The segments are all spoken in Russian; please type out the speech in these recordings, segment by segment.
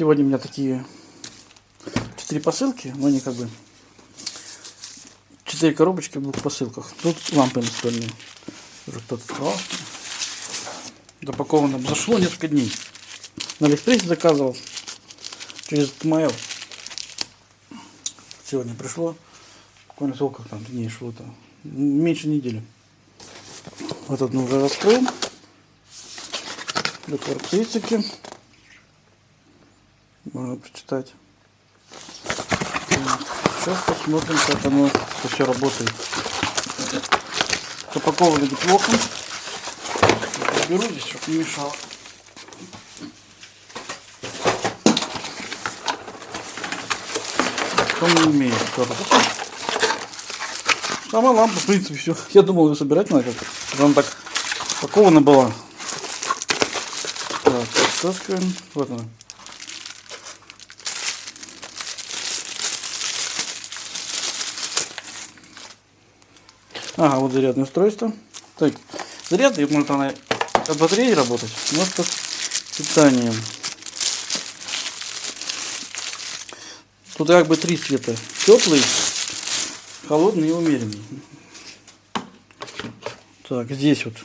Сегодня у меня такие четыре посылки, но они как бы четыре коробочки в двух посылках. Тут лампы настольные. Уже кто-то открывал. Запаковано. Зашло несколько дней. На Алиэкспрессе заказывал. Через mail. Сегодня пришло. Буквально сколько там дней шло-то? Меньше недели. Вот одну уже раскрыл. Доквартицики. Можно прочитать. Сейчас посмотрим, как оно все работает. Запаковано неплохо. Беру здесь, чтобы не мешало. Не умеет коробку. Сама лампа, в принципе, все. Я думал ее собирать надо как Она так упакована была. Так. Вот она. Ага, вот зарядное устройство. Так, зарядный, может она от батареи работать, может от питанием. Тут как бы три цвета. Теплый, холодный и умеренный. Так, здесь вот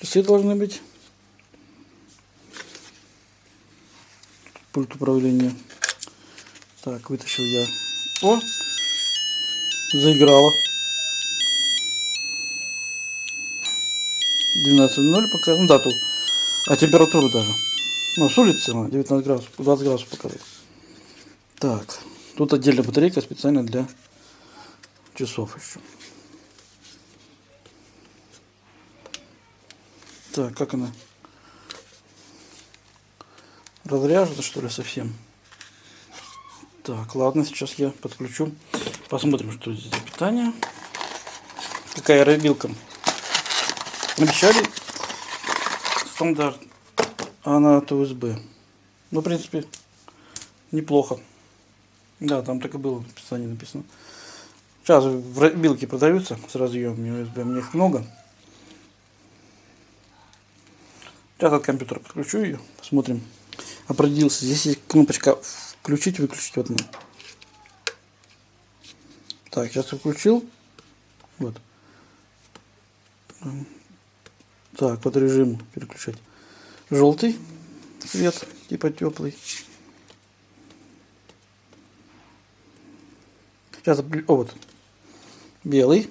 часы должны быть. Пульт управления. Так, вытащил я. О! Заиграла. 12.0 пока, ну дату, а температуру даже. Ну, с улицы 19 градусов, 20 градусов показывает. Так, тут отдельная батарейка специально для часов еще. Так, как она? Разряжена что ли совсем? Так, ладно, сейчас я подключу. Посмотрим, что здесь за питание. Какая аэробилка Обещали стандарт, а она от USB. Ну, в принципе, неплохо. Да, там так и было в описании написано. Сейчас в билке продаются с разъемами USB, мне их много. Сейчас от компьютера подключу ее, посмотрим. Определился. Здесь есть кнопочка включить, выключить. Вот она. Так, сейчас включил. Вот. Так, под режим переключать. Желтый цвет, типа теплый. Сейчас, о, вот, белый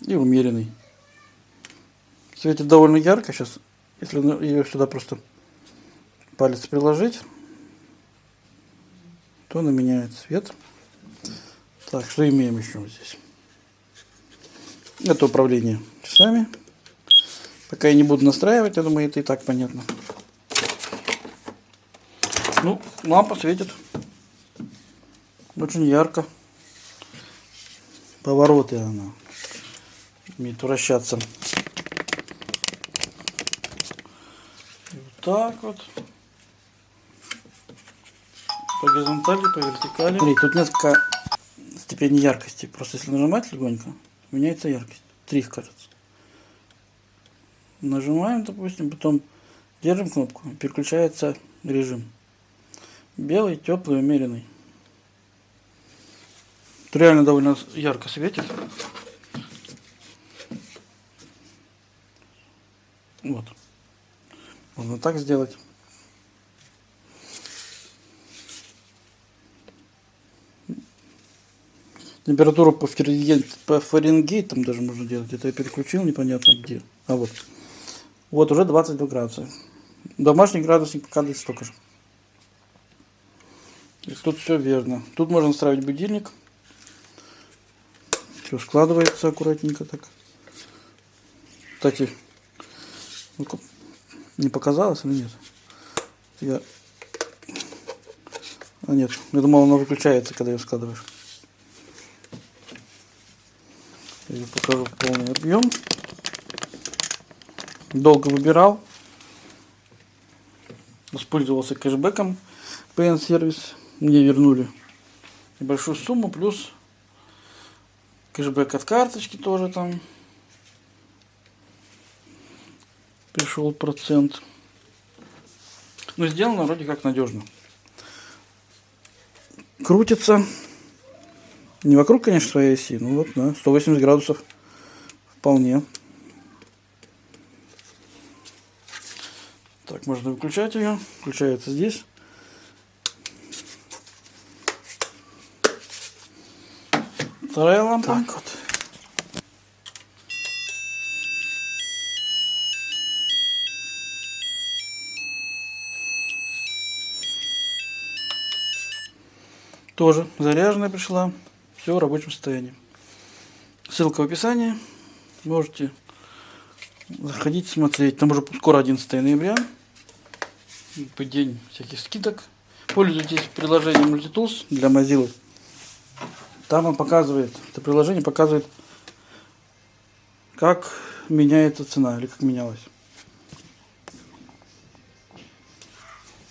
и умеренный. Светит довольно ярко сейчас, если ее сюда просто палец приложить, то она меняет цвет. Так, что имеем еще здесь? Это управление часами. Пока я не буду настраивать, я думаю, это и так понятно. Ну, лампа светит. Очень ярко. Повороты она умеет вращаться. Вот так вот. По горизонтали, по вертикали. Смотри, тут несколько степеней яркости. Просто если нажимать легонько, меняется яркость. Три, кажется. Нажимаем, допустим, потом держим кнопку, переключается режим. Белый, теплый, умеренный. Тут реально довольно ярко светит. Вот. Можно так сделать. Температуру по, Фаренгейт, по Фаренгейтам даже можно делать. Это я переключил непонятно где. А вот. Вот уже 22 градуса. Домашний градусник показывает столько же. И тут все верно. Тут можно ставить будильник. Все складывается аккуратненько так. Кстати, не показалось или нет? Я... А нет, я думал, оно выключается, когда ее складываешь. Я покажу полный объем. Долго выбирал. Воспользовался кэшбэком PN сервис. Мне вернули небольшую сумму, плюс кэшбэк от карточки тоже там пришел процент. Но сделано вроде как надежно. Крутится. Не вокруг, конечно, своей оси, ну вот, да, 180 градусов вполне. Так, можно выключать ее. Включается здесь. Вторая лампа. Так вот. Тоже заряженная пришла. Все в рабочем состоянии. Ссылка в описании. Можете заходить, смотреть. Там уже скоро 11 ноября. День всяких скидок. Пользуйтесь приложением Multitools для Mozilla. Там он показывает, это приложение показывает, как меняется цена или как менялась.